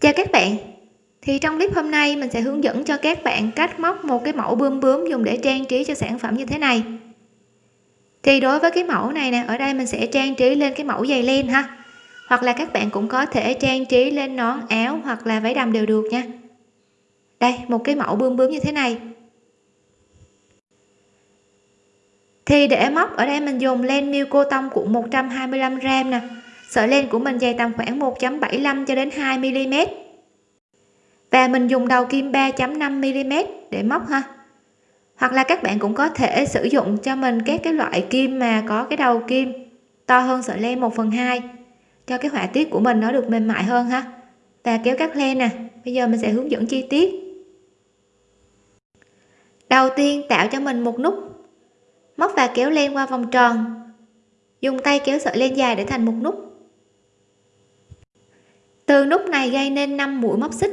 chào các bạn. Thì trong clip hôm nay, mình sẽ hướng dẫn cho các bạn cách móc một cái mẫu bươm bướm dùng để trang trí cho sản phẩm như thế này. Thì đối với cái mẫu này nè, ở đây mình sẽ trang trí lên cái mẫu dày len ha. Hoặc là các bạn cũng có thể trang trí lên nón, áo hoặc là váy đầm đều được nha. Đây, một cái mẫu bươm bướm như thế này. Thì để móc, ở đây mình dùng len miêu cô tông cuộn 125 gram nè sợi len của mình dày tầm khoảng 1.75 cho đến 2 mm và mình dùng đầu kim 3.5 mm để móc ha. Hoặc là các bạn cũng có thể sử dụng cho mình các cái loại kim mà có cái đầu kim to hơn sợi len 1 phần 2 cho cái họa tiết của mình nó được mềm mại hơn ha. Và kéo cắt len nè, bây giờ mình sẽ hướng dẫn chi tiết. Đầu tiên tạo cho mình một nút, móc và kéo len qua vòng tròn. Dùng tay kéo sợi len dài để thành một nút từ nút này gây nên 5 mũi móc xích.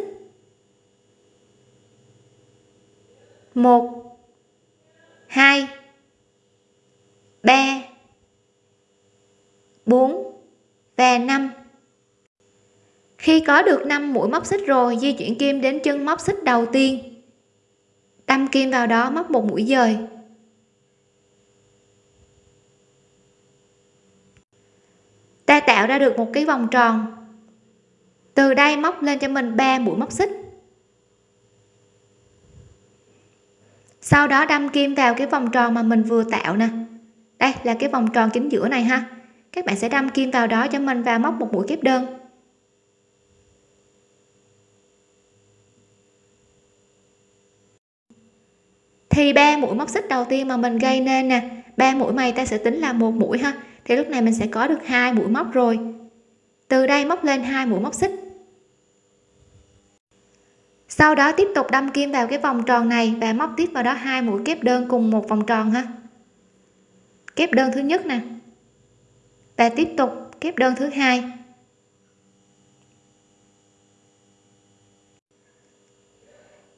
1 2 3 4 và 5 khi có được 5 mũi móc xích rồi, di chuyển kim đến chân móc xích đầu tiên. Đâm kim vào đó móc một mũi dời. Ta tạo ra được một cái vòng tròn từ đây móc lên cho mình 3 mũi móc xích. Sau đó đâm kim vào cái vòng tròn mà mình vừa tạo nè. Đây là cái vòng tròn chính giữa này ha. Các bạn sẽ đâm kim vào đó cho mình và móc một mũi kép đơn. Thì ba mũi móc xích đầu tiên mà mình gây nên nè, ba mũi mày ta sẽ tính là một mũi ha. Thì lúc này mình sẽ có được hai mũi móc rồi từ đây móc lên hai mũi móc xích. Sau đó tiếp tục đâm kim vào cái vòng tròn này và móc tiếp vào đó hai mũi kép đơn cùng một vòng tròn ha. Kép đơn thứ nhất nè. Và tiếp tục kép đơn thứ hai.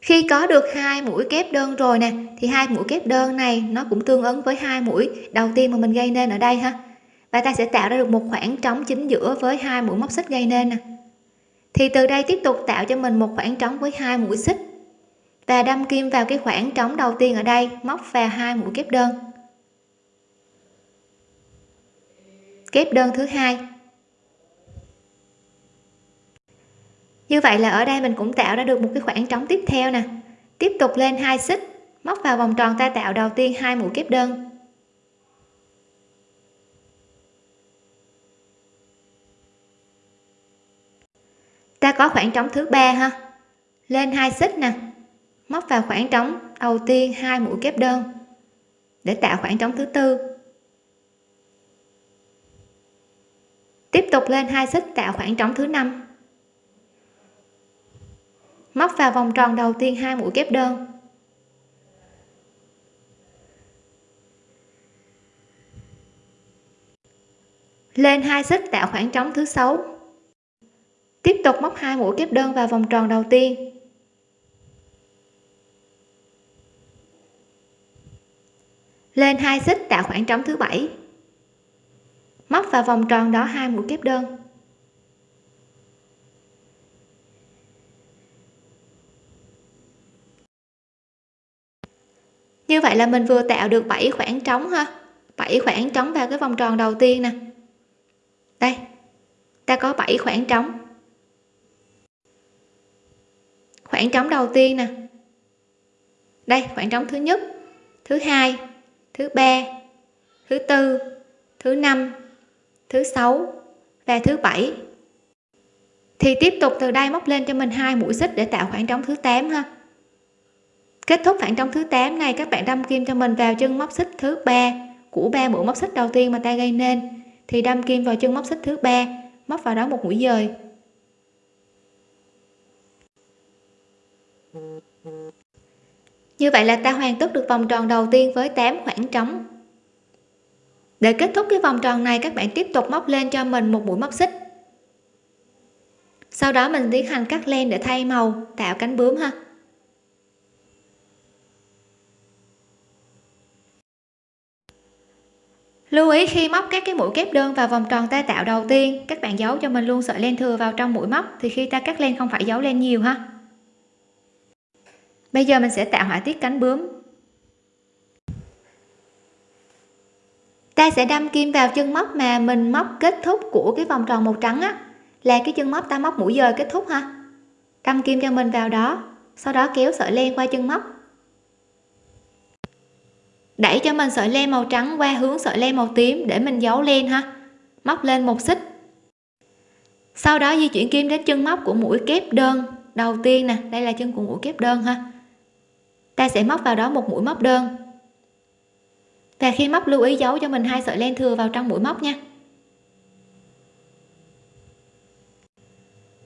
Khi có được hai mũi kép đơn rồi nè, thì hai mũi kép đơn này nó cũng tương ứng với hai mũi đầu tiên mà mình gây nên ở đây ha và ta sẽ tạo ra được một khoảng trống chính giữa với hai mũi móc xích gây nên nè. Thì từ đây tiếp tục tạo cho mình một khoảng trống với hai mũi xích. Và đâm kim vào cái khoảng trống đầu tiên ở đây, móc vào hai mũi kép đơn. Kép đơn thứ hai. Như vậy là ở đây mình cũng tạo ra được một cái khoảng trống tiếp theo nè. Tiếp tục lên hai xích, móc vào vòng tròn ta tạo đầu tiên hai mũi kép đơn. Ta có khoảng trống thứ ba ha. Lên hai xích nè. Móc vào khoảng trống đầu tiên hai mũi kép đơn. Để tạo khoảng trống thứ tư. Tiếp tục lên hai xích tạo khoảng trống thứ năm. Móc vào vòng tròn đầu tiên hai mũi kép đơn. Lên hai xích tạo khoảng trống thứ sáu tiếp tục móc hai mũi kép đơn vào vòng tròn đầu tiên. Lên hai xích tạo khoảng trống thứ bảy. Móc vào vòng tròn đó hai mũi kép đơn. Như vậy là mình vừa tạo được 7 khoảng trống ha. 7 khoảng trống vào cái vòng tròn đầu tiên nè. Đây, ta có 7 khoảng trống. Khoảng trống đầu tiên nè. Đây, khoảng trống thứ nhất, thứ hai, thứ ba, thứ tư, thứ năm, thứ sáu và thứ bảy. Thì tiếp tục từ đây móc lên cho mình hai mũi xích để tạo khoảng trống thứ 8 ha. Kết thúc khoảng trống thứ 8 này, các bạn đâm kim cho mình vào chân móc xích thứ ba của ba mũi móc xích đầu tiên mà ta gây nên. Thì đâm kim vào chân móc xích thứ ba, móc vào đó một mũi dời. Như vậy là ta hoàn tất được vòng tròn đầu tiên với 8 khoảng trống. Để kết thúc cái vòng tròn này, các bạn tiếp tục móc lên cho mình một mũi móc xích. Sau đó mình tiến hành cắt len để thay màu, tạo cánh bướm ha. Lưu ý khi móc các cái mũi kép đơn vào vòng tròn ta tạo đầu tiên, các bạn giấu cho mình luôn sợi len thừa vào trong mũi móc, thì khi ta cắt len không phải giấu len nhiều ha bây giờ mình sẽ tạo họa tiết cánh bướm. Ta sẽ đâm kim vào chân móc mà mình móc kết thúc của cái vòng tròn màu trắng á. Là cái chân móc ta móc mũi dời kết thúc ha. Đâm kim cho mình vào đó, sau đó kéo sợi len qua chân móc. Đẩy cho mình sợi len màu trắng qua hướng sợi len màu tím để mình giấu len ha. Móc lên một xích. Sau đó di chuyển kim đến chân móc của mũi kép đơn. Đầu tiên nè, đây là chân của mũi kép đơn ha ta sẽ móc vào đó một mũi móc đơn. Và khi móc lưu ý giấu cho mình hai sợi len thừa vào trong mũi móc nha.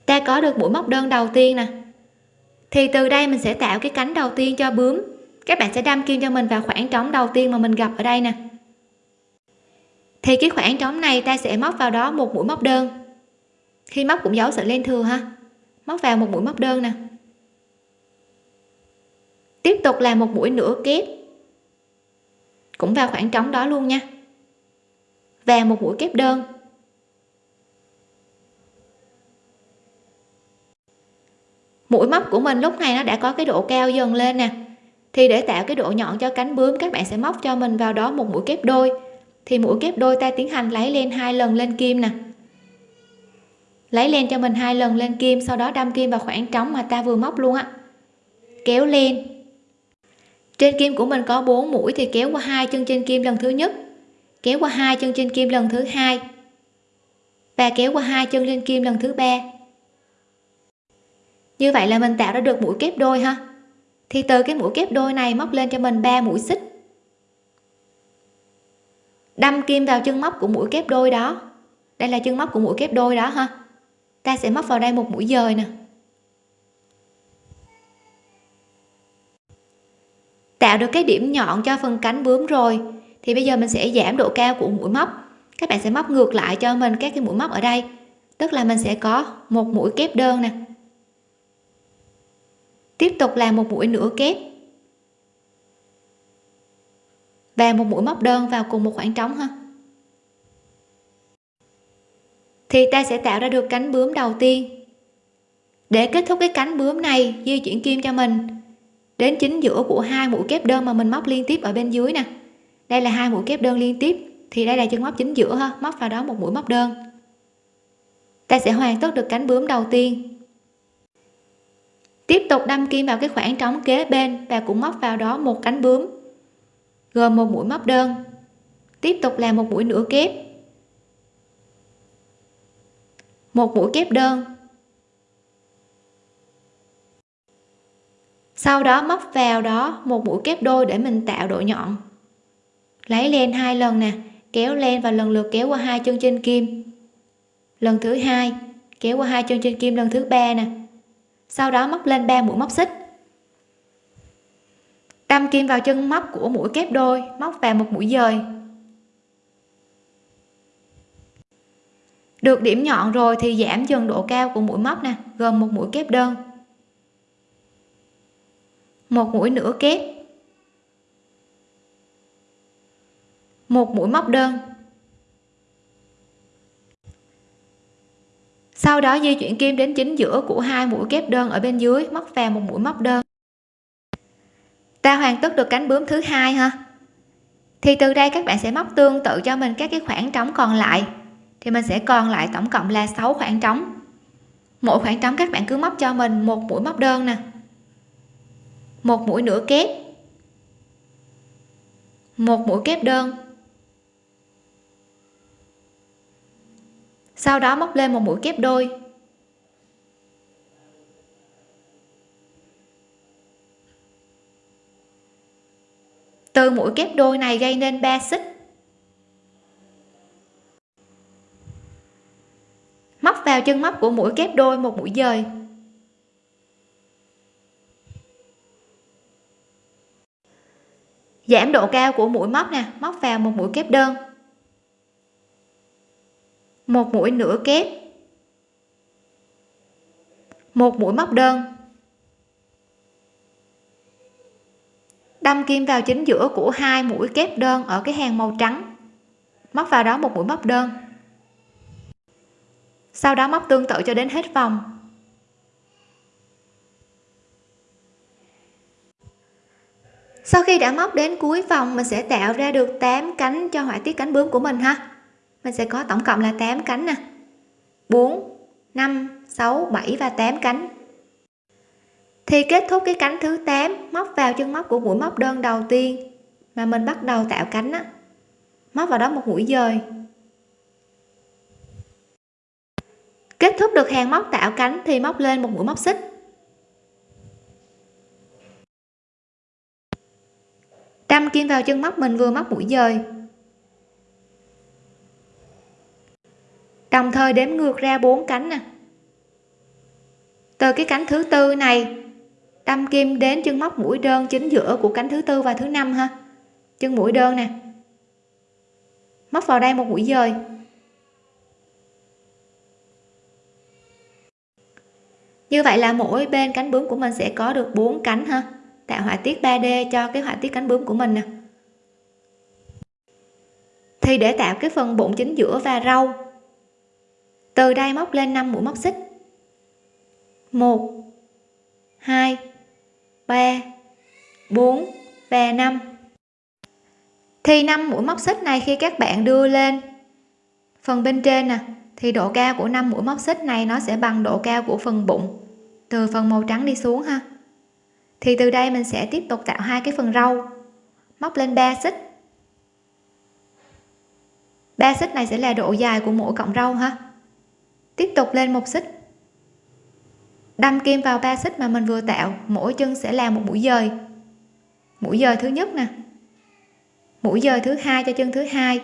Ta có được mũi móc đơn đầu tiên nè. Thì từ đây mình sẽ tạo cái cánh đầu tiên cho bướm. Các bạn sẽ đâm kim cho mình vào khoảng trống đầu tiên mà mình gặp ở đây nè. Thì cái khoảng trống này ta sẽ móc vào đó một mũi móc đơn. Khi móc cũng giấu sợi len thừa ha. Móc vào một mũi móc đơn nè tiếp tục là một mũi nửa kép cũng vào khoảng trống đó luôn nha. Và một mũi kép đơn. Mũi móc của mình lúc này nó đã có cái độ cao dần lên nè. Thì để tạo cái độ nhọn cho cánh bướm, các bạn sẽ móc cho mình vào đó một mũi kép đôi. Thì mũi kép đôi ta tiến hành lấy lên hai lần lên kim nè. Lấy lên cho mình hai lần lên kim, sau đó đâm kim vào khoảng trống mà ta vừa móc luôn á. Kéo lên trên kim của mình có 4 mũi thì kéo qua hai chân trên kim lần thứ nhất, kéo qua hai chân trên kim lần thứ hai và kéo qua hai chân lên kim lần thứ ba. Như vậy là mình tạo ra được mũi kép đôi ha. Thì từ cái mũi kép đôi này móc lên cho mình 3 mũi xích. Đâm kim vào chân móc của mũi kép đôi đó. Đây là chân móc của mũi kép đôi đó ha. Ta sẽ móc vào đây một mũi dời nè. Tạo được cái điểm nhọn cho phần cánh bướm rồi. Thì bây giờ mình sẽ giảm độ cao của mũi móc. Các bạn sẽ móc ngược lại cho mình các cái mũi móc ở đây. Tức là mình sẽ có một mũi kép đơn nè. Tiếp tục làm một mũi nửa kép. Và một mũi móc đơn vào cùng một khoảng trống ha. Thì ta sẽ tạo ra được cánh bướm đầu tiên. Để kết thúc cái cánh bướm này, di chuyển kim cho mình đến chính giữa của hai mũi kép đơn mà mình móc liên tiếp ở bên dưới nè. Đây là hai mũi kép đơn liên tiếp, thì đây là chân móc chính giữa ha, móc vào đó một mũi móc đơn. Ta sẽ hoàn tất được cánh bướm đầu tiên. Tiếp tục đâm kim vào cái khoảng trống kế bên và cũng móc vào đó một cánh bướm, gồm một mũi móc đơn. Tiếp tục làm một mũi nửa kép. Một mũi kép đơn. Sau đó móc vào đó một mũi kép đôi để mình tạo độ nhọn. Lấy len hai lần nè, kéo len và lần lượt kéo qua hai chân trên kim. Lần thứ hai, kéo qua hai chân trên kim lần thứ ba nè. Sau đó móc lên ba mũi móc xích. Đâm kim vào chân móc của mũi kép đôi, móc vào một mũi dời. Được điểm nhọn rồi thì giảm dần độ cao của mũi móc nè, gồm một mũi kép đơn một mũi nửa kép. Một mũi móc đơn. Sau đó di chuyển kim đến chính giữa của hai mũi kép đơn ở bên dưới, móc vào một mũi móc đơn. Ta hoàn tất được cánh bướm thứ hai ha? Thì từ đây các bạn sẽ móc tương tự cho mình các cái khoảng trống còn lại. Thì mình sẽ còn lại tổng cộng là 6 khoảng trống. Mỗi khoảng trống các bạn cứ móc cho mình một mũi móc đơn nè một mũi nửa kép. Một mũi kép đơn. Sau đó móc lên một mũi kép đôi. Từ mũi kép đôi này gây nên 3 xích. Móc vào chân móc của mũi kép đôi một mũi dời. Giảm độ cao của mũi móc nè, móc vào một mũi kép đơn. Một mũi nửa kép. Một mũi móc đơn. Đâm kim vào chính giữa của hai mũi kép đơn ở cái hàng màu trắng. Móc vào đó một mũi móc đơn. Sau đó móc tương tự cho đến hết vòng. Sau khi đã móc đến cuối vòng, mình sẽ tạo ra được 8 cánh cho họa tiết cánh bướm của mình ha. Mình sẽ có tổng cộng là 8 cánh nè. 4 5 6 7 và 8 cánh. Thì kết thúc cái cánh thứ 8 móc vào chân móc của mũi móc đơn đầu tiên mà mình bắt đầu tạo cánh á. Móc vào đó một mũi dời. Kết thúc được hàng móc tạo cánh thì móc lên một mũi móc xích. Đâm kim vào chân móc mình vừa móc mũi dời. Đồng thời đếm ngược ra bốn cánh nè. Từ cái cánh thứ tư này, đâm kim đến chân móc mũi đơn chính giữa của cánh thứ tư và thứ năm ha. Chân mũi đơn nè. Móc vào đây một mũi dời. Như vậy là mỗi bên cánh bướm của mình sẽ có được bốn cánh ha tạo họa tiết 3D cho cái họa tiết cánh bướm của mình nè. Thì để tạo cái phần bụng chính giữa và râu. Từ đây móc lên 5 mũi móc xích. 1 2 3 4 và 5 thì 5 mũi móc xích này khi các bạn đưa lên phần bên trên nè, thì độ cao của 5 mũi móc xích này nó sẽ bằng độ cao của phần bụng, từ phần màu trắng đi xuống ha thì từ đây mình sẽ tiếp tục tạo hai cái phần râu móc lên 3 xích. 3 xích này sẽ là độ dài của mỗi cọng râu ha. Tiếp tục lên một xích. Đâm kim vào ba xích mà mình vừa tạo, mỗi chân sẽ làm một mũi dời. Mũi dời thứ nhất nè. Mũi dời thứ hai cho chân thứ hai.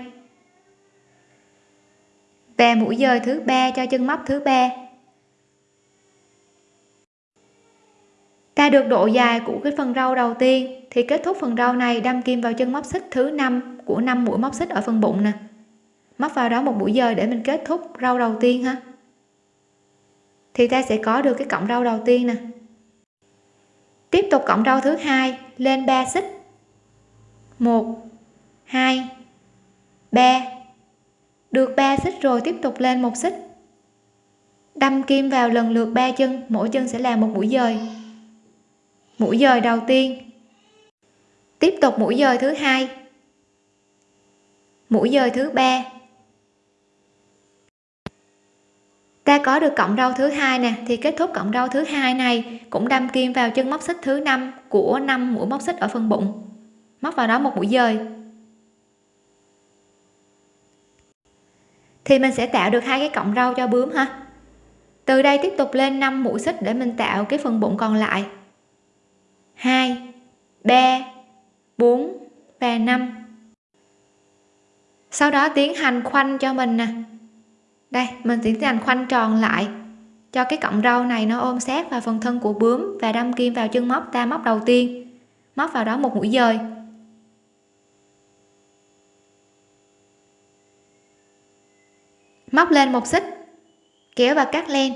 Và mũi dời thứ ba cho chân móc thứ ba. Ta được độ dài của cái phần râu đầu tiên, thì kết thúc phần râu này đâm kim vào chân móc xích thứ năm của năm mũi móc xích ở phần bụng nè. Móc vào đó một mũi dời để mình kết thúc râu đầu tiên ha. Thì ta sẽ có được cái cọng râu đầu tiên nè. Tiếp tục cọng râu thứ hai lên 3 xích. 1 2 3 được 3 xích rồi tiếp tục lên một xích. Đâm kim vào lần lượt ba chân, mỗi chân sẽ là một mũi dời mũi dời đầu tiên. Tiếp tục mũi dời thứ hai. Mũi dời thứ ba. Ta có được cộng râu thứ hai nè, thì kết thúc cộng râu thứ hai này cũng đâm kim vào chân móc xích thứ năm của năm mũi móc xích ở phần bụng. Móc vào đó một mũi dời. Thì mình sẽ tạo được hai cái cọng râu cho bướm ha. Từ đây tiếp tục lên 5 mũi xích để mình tạo cái phần bụng còn lại. 2 3 4 và 5 sau đó tiến hành khoanh cho mình nè. Đây, mình tiến hành khoanh tròn lại. Cho cái cọng râu này nó ôm sát vào phần thân của bướm và đâm kim vào chân móc ta móc đầu tiên. Móc vào đó một mũi dời. Móc lên một xích, kéo và cắt len.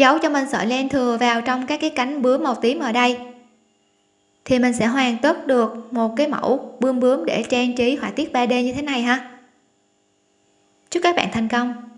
Giấu cho mình sợi len thừa vào trong các cái cánh bướm màu tím ở đây. Thì mình sẽ hoàn tất được một cái mẫu bươm bướm để trang trí họa tiết 3D như thế này ha. Chúc các bạn thành công.